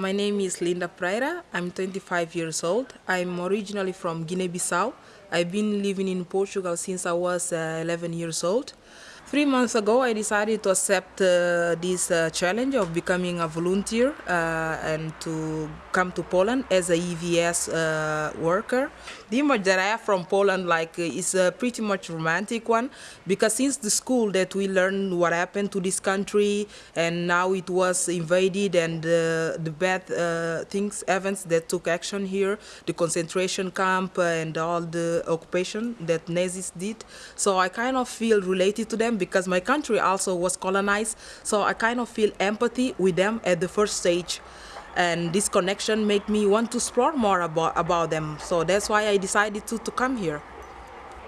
My name is Linda Pereira. I'm 25 years old. I'm originally from Guinea-Bissau. I've been living in Portugal since I was uh, 11 years old. Three months ago, I decided to accept uh, this uh, challenge of becoming a volunteer uh, and to come to Poland as a EVS uh, worker. The image that I have from Poland like uh, is a pretty much romantic one because since the school that we learned what happened to this country and now it was invaded and uh, the bad things, events that took action here, the concentration camp and all the occupation that Nazis did. So I kind of feel related to them because my country also was colonized. So I kind of feel empathy with them at the first stage. And this connection made me want to explore more about, about them. So that's why I decided to, to come here.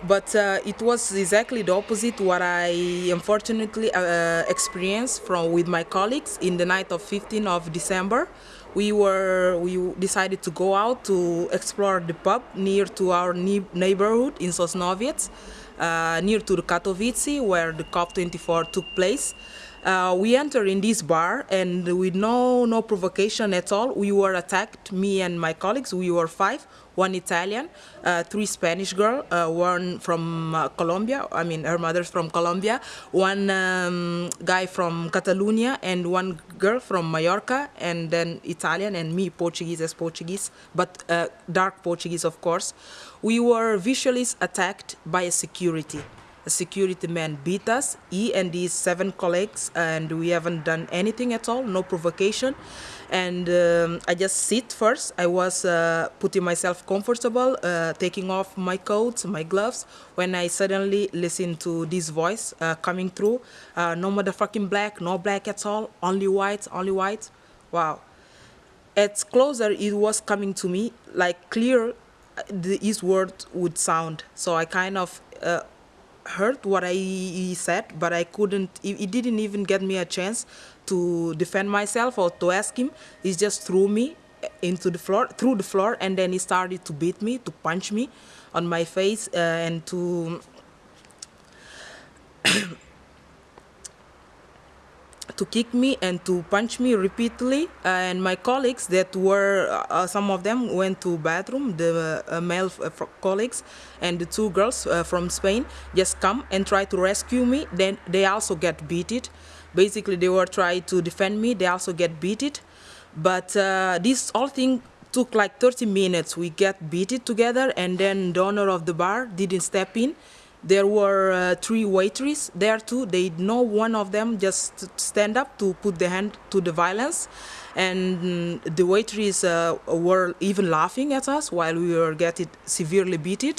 But uh, it was exactly the opposite what I unfortunately uh, experienced from with my colleagues in the night of 15th of December. We were we decided to go out to explore the pub near to our neighborhood in Sosnowiec uh, near to the Katowice where the COP24 took place. Uh, we entered in this bar and with no no provocation at all we were attacked me and my colleagues we were five one Italian uh, three Spanish girl uh, one from uh, Colombia I mean her mother's from Colombia one um, guy from Catalonia and one girl from Mallorca and then Italian and me Portuguese as Portuguese but uh, dark Portuguese of course. We were visually attacked by a security security man beat us, he and his seven colleagues, and we haven't done anything at all, no provocation. And um, I just sit first. I was uh, putting myself comfortable, uh, taking off my coat, my gloves, when I suddenly listen to this voice uh, coming through. Uh, no motherfucking black, no black at all, only white, only white. Wow. At closer, it was coming to me like clear uh, the, his word would sound. So I kind of uh, heard what I said, but I couldn't. He, didn't even get me a chance to defend myself or to ask him. He just threw me into the floor, through the floor, and then he started to beat me, to punch me on my face, uh, and to to kick me and to punch me repeatedly. And my colleagues that were uh, some of them went to bathroom the uh, male uh, colleagues and the two girls uh, from Spain just come and try to rescue me. Then they also get beaten basically they were trying to defend me. They also get beaten but uh, this whole thing took like 30 minutes. We get beaten together and then the owner of the bar didn't step in there were uh, three waitresses there too. They know one of them just stand up to put the hand to the violence. And the waitresses uh, were even laughing at us while we were getting severely beaten.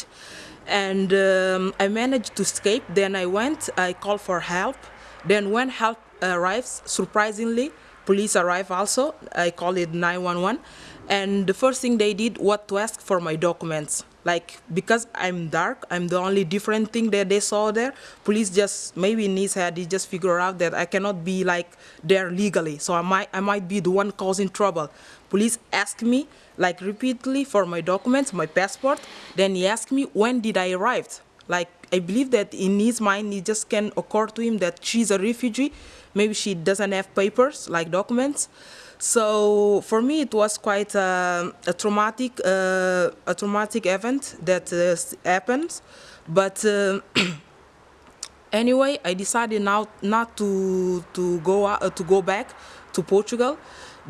And um, I managed to escape. Then I went, I called for help. Then when help arrives, surprisingly, police arrive also. I called it 911. And the first thing they did was to ask for my documents. Like because i'm dark i'm the only different thing that they saw there. Police just maybe in his head he just figure out that i cannot be like there legally. So i might i might be the one causing trouble. Police ask me like repeatedly for my documents my passport. Then he asked me when did i arrive? Like i believe that in his mind it just can occur to him that she's a refugee. Maybe she doesn't have papers like documents so for me, it was quite a, a traumatic, uh, a traumatic event that uh, happened. But uh, anyway, I decided now not to to go uh, to go back to Portugal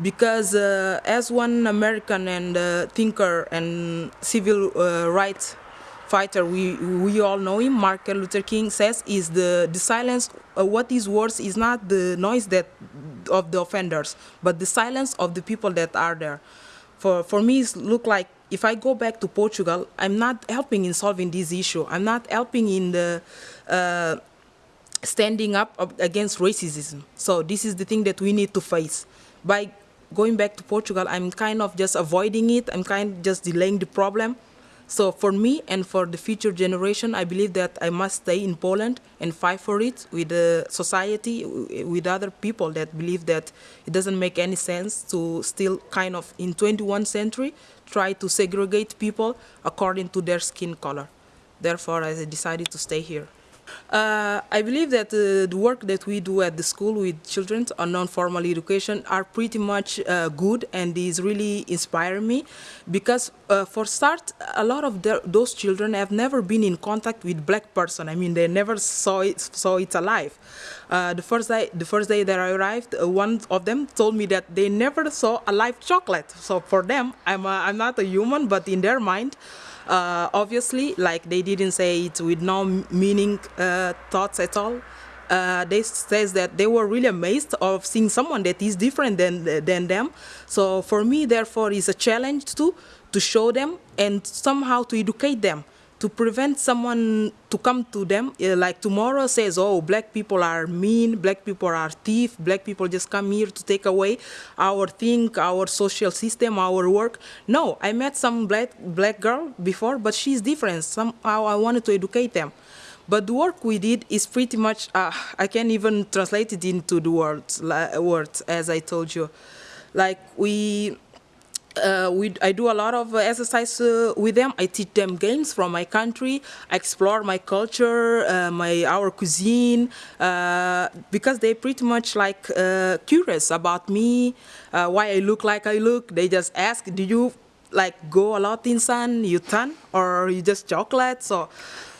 because uh, as one American and uh, thinker and civil rights fighter, we, we all know him, Martin Luther King says, is the, the silence, uh, what is worse is not the noise that of the offenders, but the silence of the people that are there. For, for me, it look like if I go back to Portugal, I'm not helping in solving this issue. I'm not helping in the uh, standing up against racism. So this is the thing that we need to face. By going back to Portugal, I'm kind of just avoiding it. I'm kind of just delaying the problem. So for me and for the future generation, I believe that I must stay in Poland and fight for it with the society, with other people that believe that it doesn't make any sense to still kind of in 21st century try to segregate people according to their skin color. Therefore, I decided to stay here. Uh, I believe that uh, the work that we do at the school with children on non-formal education are pretty much uh, good and is really inspiring me because uh, for start, a lot of those children have never been in contact with black person. I mean, they never saw it, saw it alive. Uh, the first day, the first day that I arrived, uh, one of them told me that they never saw a live chocolate. So for them, I'm, a, I'm not a human, but in their mind, uh, obviously, like they didn't say it with no meaning uh, thoughts at all. Uh, they says that they were really amazed of seeing someone that is different than than them. So for me, therefore, is a challenge to to show them and somehow to educate them to prevent someone to come to them uh, like tomorrow says oh black people are mean black people are thief black people just come here to take away our thing our social system our work. No i met some black black girl before but she's different. Somehow i wanted to educate them. But the work we did is pretty much uh, i can't even translate it into the words words as i told you. Like we uh, we, I do a lot of exercise uh, with them. I teach them games from my country. I explore my culture, uh, my our cuisine, uh, because they pretty much like uh, curious about me, uh, why I look like I look. They just ask, do you like go a lot in sun, you tan, or you just chocolate? So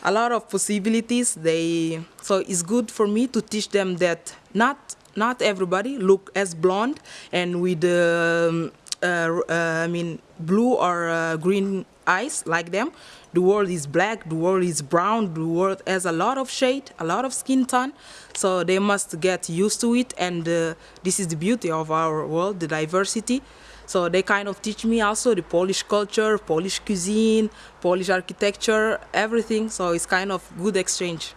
a lot of possibilities. They so it's good for me to teach them that not not everybody look as blonde and with um, uh, uh, I mean, blue or uh, green eyes like them. The world is black, the world is brown, the world has a lot of shade, a lot of skin tone. So they must get used to it. And this is the beauty of our world, the diversity. So they kind of teach me also the Polish culture, Polish cuisine, Polish architecture, everything. So it's kind of good exchange.